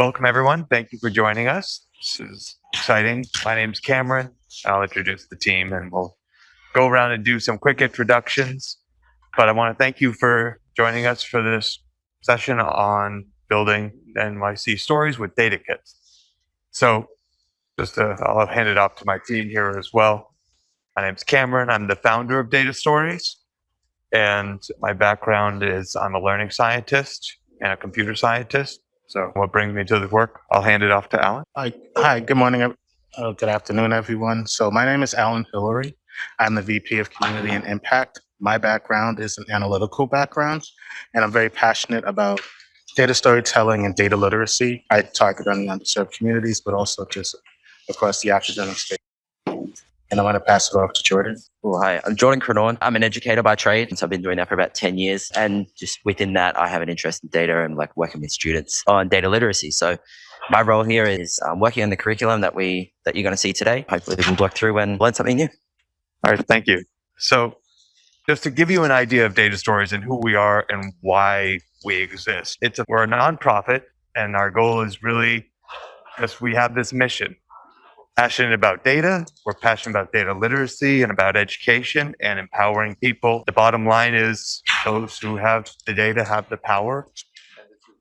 Welcome, everyone. Thank you for joining us. This is exciting. My name's Cameron. I'll introduce the team and we'll go around and do some quick introductions. But I want to thank you for joining us for this session on building NYC stories with data kits. So just to, I'll hand it off to my team here as well. My name's Cameron. I'm the founder of Data Stories. And my background is I'm a learning scientist and a computer scientist. So what brings me to the work? I'll hand it off to Alan. Hi, hi. Good morning. Uh, good afternoon, everyone. So my name is Alan Hillary. I'm the VP of Community and Impact. My background is an analytical background, and I'm very passionate about data storytelling and data literacy. I target on the underserved communities, but also just across the academic space. And I'm going to pass it off to Jordan. Well, hi, I'm Jordan Crenaughn. I'm an educator by trade. And so I've been doing that for about 10 years. And just within that, I have an interest in data and like working with students on data literacy. So my role here is um, working on the curriculum that we that you're going to see today. Hopefully we can work through and learn something new. All right, thank you. So just to give you an idea of data stories and who we are and why we exist. It's a, we're a nonprofit and our goal is really because we have this mission passionate about data. We're passionate about data literacy and about education and empowering people. The bottom line is those who have the data have the power.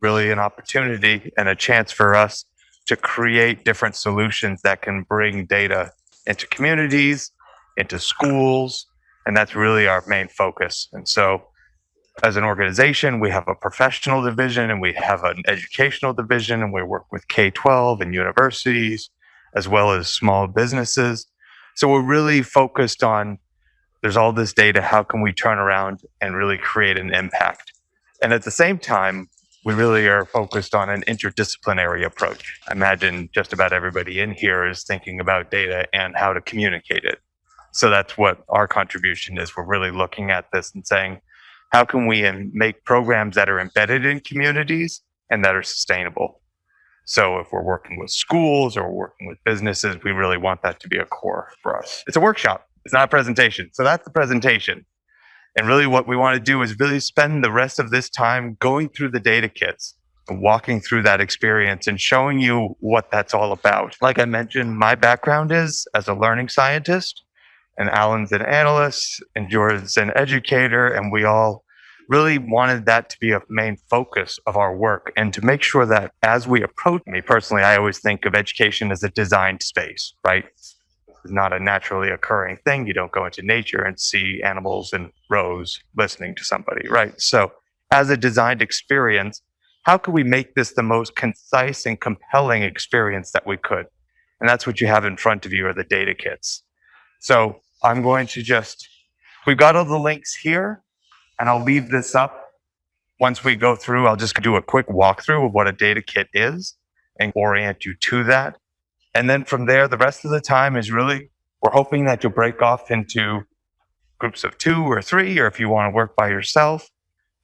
Really an opportunity and a chance for us to create different solutions that can bring data into communities, into schools, and that's really our main focus. And so as an organization, we have a professional division and we have an educational division and we work with K-12 and universities as well as small businesses. So we're really focused on there's all this data, how can we turn around and really create an impact? And at the same time, we really are focused on an interdisciplinary approach. I imagine just about everybody in here is thinking about data and how to communicate it. So that's what our contribution is. We're really looking at this and saying, how can we um, make programs that are embedded in communities and that are sustainable? So if we're working with schools or working with businesses, we really want that to be a core for us. It's a workshop. It's not a presentation. So that's the presentation. And really what we want to do is really spend the rest of this time going through the data kits walking through that experience and showing you what that's all about. Like I mentioned, my background is as a learning scientist and Alan's an analyst and Jordan's an educator and we all really wanted that to be a main focus of our work and to make sure that as we approach me personally, I always think of education as a designed space, right? It's not a naturally occurring thing. You don't go into nature and see animals in rows listening to somebody, right? So as a designed experience, how could we make this the most concise and compelling experience that we could? And that's what you have in front of you are the data kits. So I'm going to just, we've got all the links here and I'll leave this up. Once we go through, I'll just do a quick walkthrough of what a data kit is and orient you to that. And then from there, the rest of the time is really, we're hoping that you'll break off into groups of two or three, or if you want to work by yourself.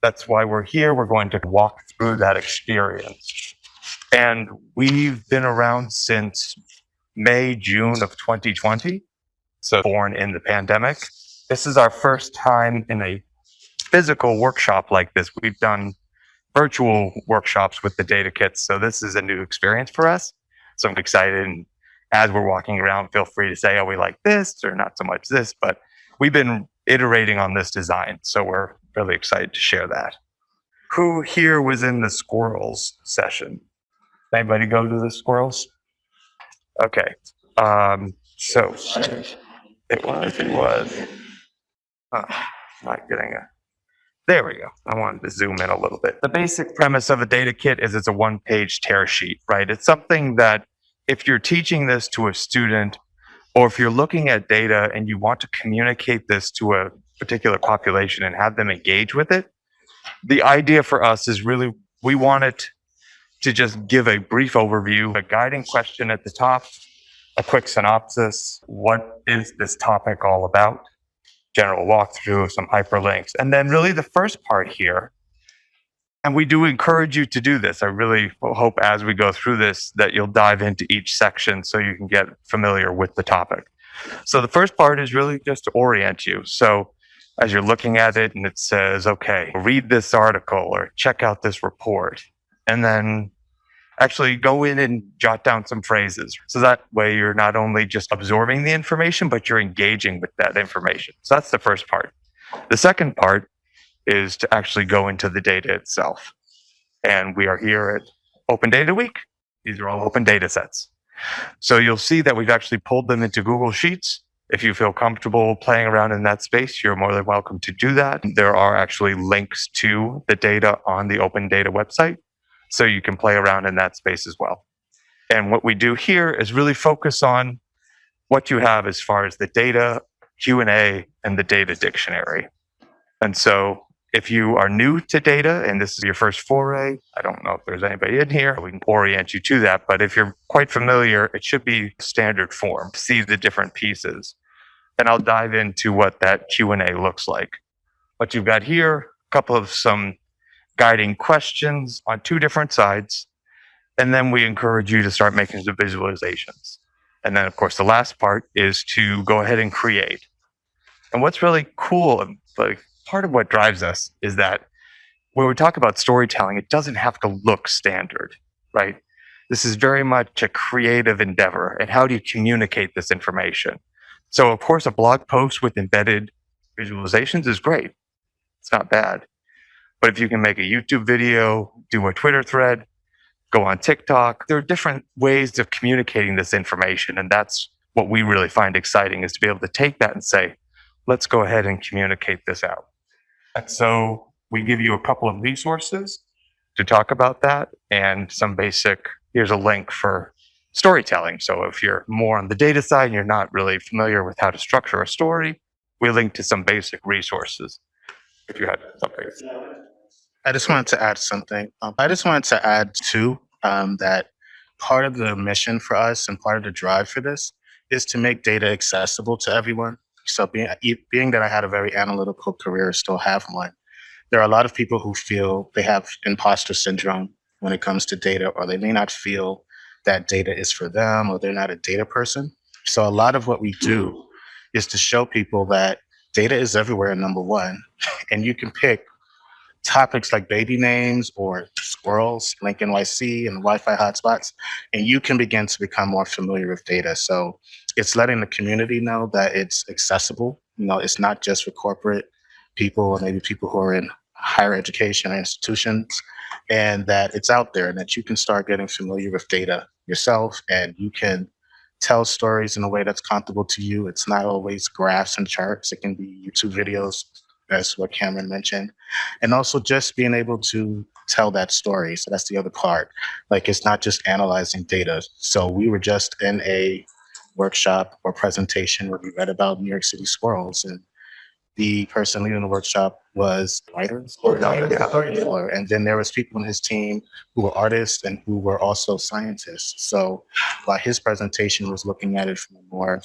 That's why we're here. We're going to walk through that experience. And we've been around since May, June of 2020. So born in the pandemic. This is our first time in a physical workshop like this. We've done virtual workshops with the data kits. So this is a new experience for us. So I'm excited. And as we're walking around, feel free to say, oh, we like this or not so much this, but we've been iterating on this design. So we're really excited to share that. Who here was in the squirrels session? Anybody go to the squirrels? Okay. Um, so it was, it was, uh, not getting a, there we go. I wanted to zoom in a little bit. The basic premise of a data kit is it's a one page tear sheet, right? It's something that if you're teaching this to a student or if you're looking at data and you want to communicate this to a particular population and have them engage with it, the idea for us is really we want it to just give a brief overview, a guiding question at the top, a quick synopsis. What is this topic all about? General walkthrough, some hyperlinks. And then really the first part here, and we do encourage you to do this. I really hope as we go through this that you'll dive into each section so you can get familiar with the topic. So the first part is really just to orient you. So as you're looking at it and it says, okay, read this article or check out this report. And then actually go in and jot down some phrases. So that way you're not only just absorbing the information, but you're engaging with that information. So that's the first part. The second part is to actually go into the data itself. And we are here at Open Data Week. These are all open data sets. So you'll see that we've actually pulled them into Google Sheets. If you feel comfortable playing around in that space, you're more than welcome to do that. There are actually links to the data on the Open Data website, so you can play around in that space as well. And what we do here is really focus on what you have as far as the data, Q&A, and the data dictionary. And so if you are new to data and this is your first foray, I don't know if there's anybody in here, we can orient you to that. But if you're quite familiar, it should be standard form, see the different pieces. And I'll dive into what that Q&A looks like. What you've got here, a couple of some guiding questions on two different sides. And then we encourage you to start making the visualizations. And then, of course, the last part is to go ahead and create. And what's really cool, like part of what drives us is that when we talk about storytelling, it doesn't have to look standard, right? This is very much a creative endeavor. And how do you communicate this information? So, of course, a blog post with embedded visualizations is great. It's not bad. But if you can make a YouTube video, do a Twitter thread, go on TikTok, there are different ways of communicating this information. And that's what we really find exciting is to be able to take that and say, let's go ahead and communicate this out. And so we give you a couple of resources to talk about that and some basic, here's a link for storytelling. So if you're more on the data side and you're not really familiar with how to structure a story, we link to some basic resources. If you had something. I just wanted to add something. Um, I just wanted to add too um, that part of the mission for us and part of the drive for this is to make data accessible to everyone. So being being that I had a very analytical career, still have one. There are a lot of people who feel they have imposter syndrome when it comes to data, or they may not feel that data is for them, or they're not a data person. So a lot of what we do is to show people that data is everywhere. Number one, and you can pick topics like baby names or squirrels, Link NYC, and Wi-Fi hotspots, and you can begin to become more familiar with data. So it's letting the community know that it's accessible. You know, it's not just for corporate people or maybe people who are in higher education institutions, and that it's out there and that you can start getting familiar with data yourself and you can tell stories in a way that's comfortable to you. It's not always graphs and charts. It can be YouTube videos, as what Cameron mentioned, and also just being able to tell that story. So that's the other part. Like it's not just analyzing data. So we were just in a workshop or presentation where we read about New York City squirrels, and the person leading the workshop was writers, oh, storyteller, and then there was people in his team who were artists and who were also scientists. So while his presentation was looking at it from a more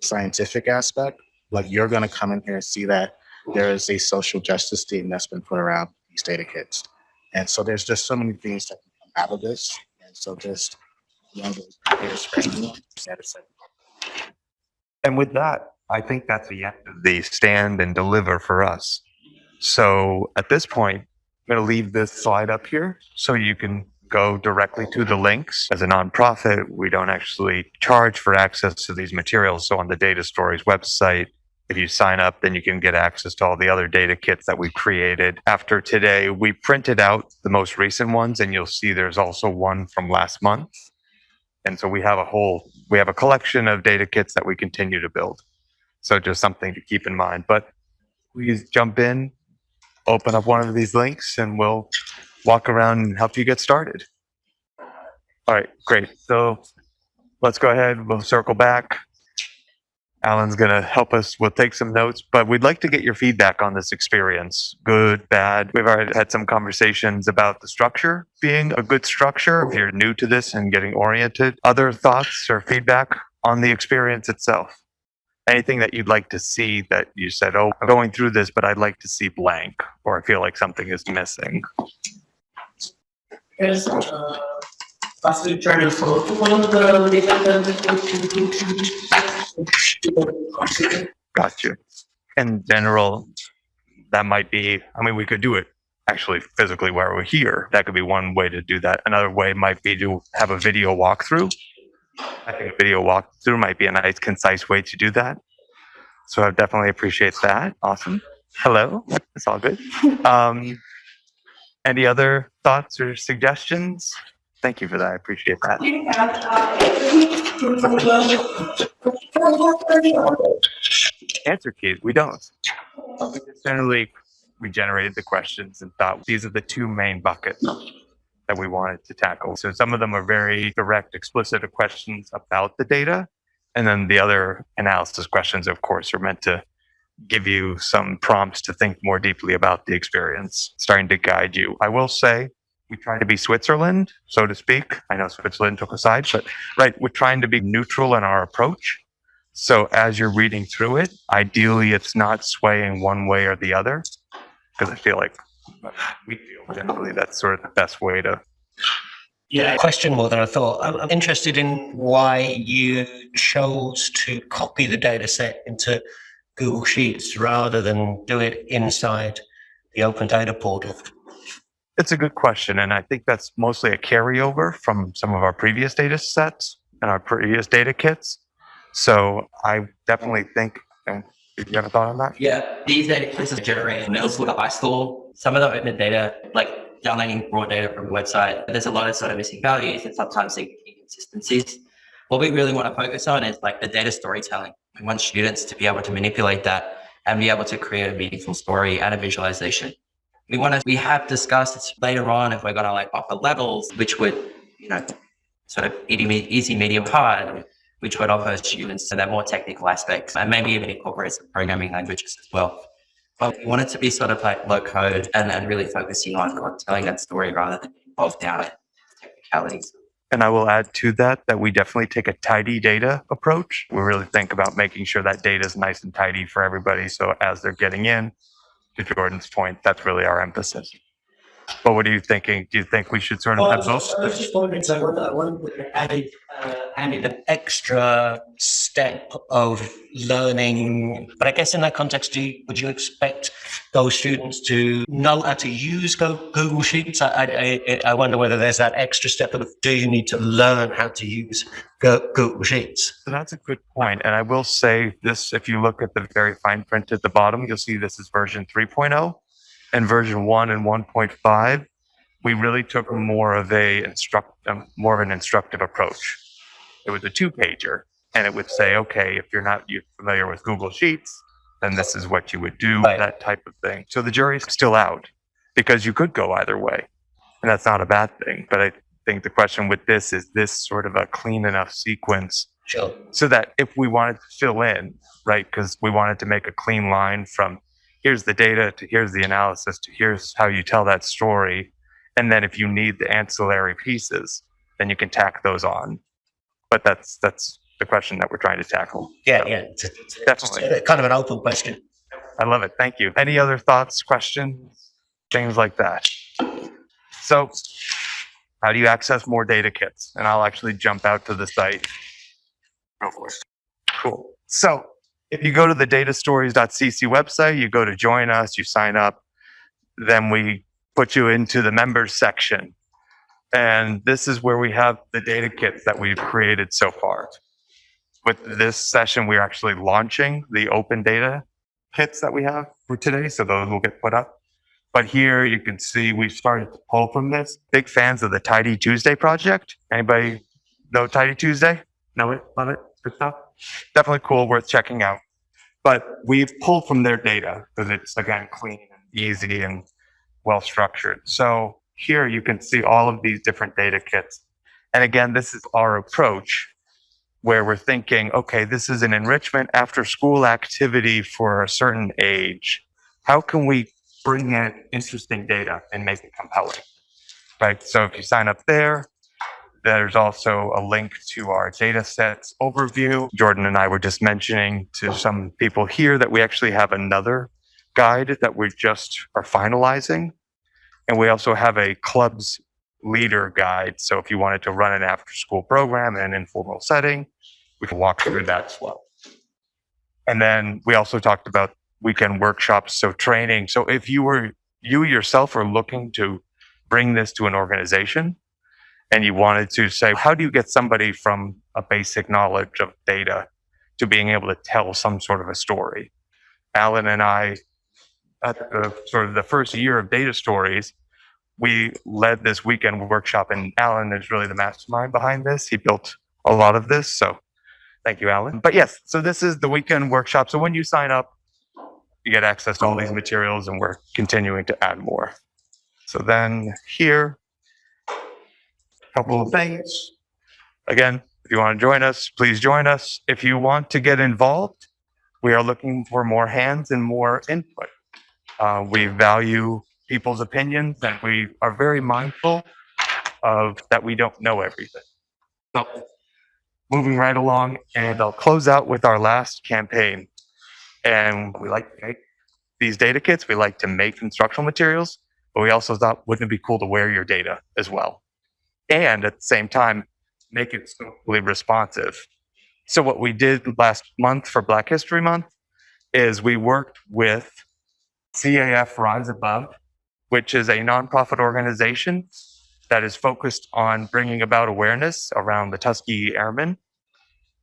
scientific aspect, like you're going to come in here and see that there is a social justice team that's been put around these data kits. And so there's just so many things that can come out of this. And so just is like, And with that, I think that's the end of the stand and deliver for us. So at this point, I'm going to leave this slide up here so you can go directly to the links. As a nonprofit, we don't actually charge for access to these materials. So on the Data Stories website, if you sign up, then you can get access to all the other data kits that we've created. After today, we printed out the most recent ones, and you'll see there's also one from last month. And so we have a whole, we have a collection of data kits that we continue to build. So just something to keep in mind. But please jump in, open up one of these links, and we'll walk around and help you get started. All right, great. So let's go ahead. We'll circle back. Alan's going to help us. We'll take some notes, but we'd like to get your feedback on this experience. Good, bad. We've already had some conversations about the structure being a good structure. If you're new to this and getting oriented, other thoughts or feedback on the experience itself? Anything that you'd like to see that you said, oh, I'm going through this, but I'd like to see blank, or I feel like something is missing? Yes, uh, to follow one of the. Got you. In general, that might be, I mean, we could do it actually physically where we're here. That could be one way to do that. Another way might be to have a video walkthrough. I think a video walkthrough might be a nice, concise way to do that. So I definitely appreciate that. Awesome. Hello. It's all good. Um, any other thoughts or suggestions? Thank you for that. I appreciate that. Answer keys. We don't. We generally we generated the questions and thought these are the two main buckets that we wanted to tackle. So some of them are very direct, explicit questions about the data. And then the other analysis questions, of course, are meant to give you some prompts to think more deeply about the experience, starting to guide you. I will say we try to be Switzerland, so to speak. I know Switzerland took a side, but right, we're trying to be neutral in our approach. So as you're reading through it, ideally it's not swaying one way or the other, because I feel like we feel generally that's sort of the best way to. Yeah, question more than I thought. I'm, I'm interested in why you chose to copy the data set into Google Sheets rather than do it inside the Open Data Portal. It's a good question, and I think that's mostly a carryover from some of our previous data sets and our previous data kits. So I definitely think. And you have a thought on that? Yeah, these data places generate middle with high school. Some of the open data, like downloading raw data from a website, there's a lot of sort of missing values and sometimes inconsistencies. What we really want to focus on is like the data storytelling. We want students to be able to manipulate that and be able to create a meaningful story and a visualization. We want to, we have discussed later on if we're going to like offer levels, which would, you know, sort of easy, medium, hard, which would offer students that more technical aspects and maybe even incorporate some programming languages as well. But we want it to be sort of like low code and, and really focusing on, on telling that story rather than bogged down in technicalities. And I will add to that that we definitely take a tidy data approach. We really think about making sure that data is nice and tidy for everybody. So as they're getting in, to Jordan's point, that's really our emphasis. But what are you thinking? Do you think we should sort of have both? I was just wondering, so I uh, added an extra step of learning. But I guess in that context, do you, would you expect those students to know how to use Go- Google Sheets? I, I, I wonder whether there's that extra step of do you need to learn how to use Go- Google Sheets? So that's a good point. And I will say this, if you look at the very fine print at the bottom, you'll see this is version 3.0 and version 1 and 1.5. We really took more of a instruct, um, more of an instructive approach. It was a two pager and it would say, okay, if you're not you familiar with Google Sheets, then this is what you would do, Right. that type of thing. So the jury's still out because you could go either way. And that's not a bad thing. But I think the question with this is this sort of a clean enough sequence Sure. so that if we wanted to fill in, right, because we wanted to make a clean line from here's the data to here's the analysis to here's how you tell that story. And then if you need the ancillary pieces, then you can tack those on. But that's that's the question that we're trying to tackle. Yeah, So, yeah. It's, it's- it's Definitely. a- uh, kind of an open question. I love it. Thank you. Any other thoughts, questions, things like that? So, how do you access more data kits? And I'll actually jump out to the site. Go for it. Cool. So, if you go to the datastories.cc website, you go to join us, you sign up, then we put you into the members section. And this is where we have the data kits that we've created so far. With this session, we're actually launching the open data kits that we have for today, so those will get put up. But here you can see we've started to pull from this. Big fans of the Tidy Tuesday project. Anybody know Tidy Tuesday? Know it? Love it? Good stuff? Definitely cool, worth checking out. But we've pulled from their data because it's again clean and easy and well structured. So here you can see all of these different data kits. And again, this is our approach where we're thinking, okay, this is an enrichment after school activity for a certain age. How can we bring in interesting data and make it compelling? Right. So if you sign up there, there's also a link to our data sets overview. Jordan and I were just mentioning to some people here that we actually have another guide that we just are finalizing. And we also have a clubs leader guide. So if you wanted to run an after school program in an informal setting, we can walk through that as well. And then we also talked about weekend workshops, so training. So if you were you yourself are looking to bring this to an organization and you wanted to say, how do you get somebody from a basic knowledge of data to being able to tell some sort of a story? Alan and I, at the uh, sort of the first year of data stories, we led this weekend workshop and Alan is really the mastermind behind this. He built a lot of this. So thank you, Alan. But yes, so this is the weekend workshop. So when you sign up, you get access to all these materials and we're continuing to add more. So then here, a couple of things. Again, if you want to join us, please join us. If you want to get involved, we are looking for more hands and more input. Uh, we value people's opinions and we are very mindful of that we don't know everything. So moving right along and I'll close out with our last campaign. And we like to make these data kits. We like to make instructional materials, but we also thought, wouldn't it be cool to wear your data as well? And at the same time, make it socially responsive. So what we did last month for Black History Month is we worked with CAF Rise Above, which is a nonprofit organization that is focused on bringing about awareness around the Tuskegee Airmen.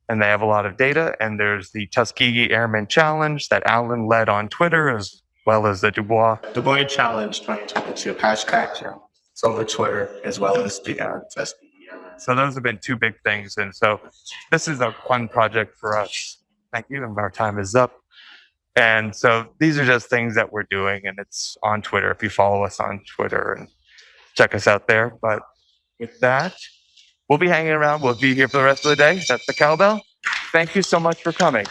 And they have a lot of data. And there's the Tuskegee Airmen Challenge that Alan led on Twitter, as well as the Du Bois. Dubois Challenge 2022 hashtag challenge. It's over Twitter as well as the uh, Tuskegee Airmen. So those have been two big things. And so this is a fun project for us. Thank you. And our time is up. And so these are just things that we're doing, and it's on Twitter. If you follow us on Twitter and check us out there. But with that, we'll be hanging around. We'll be here for the rest of the day. That's the cowbell. Thank you so much for coming.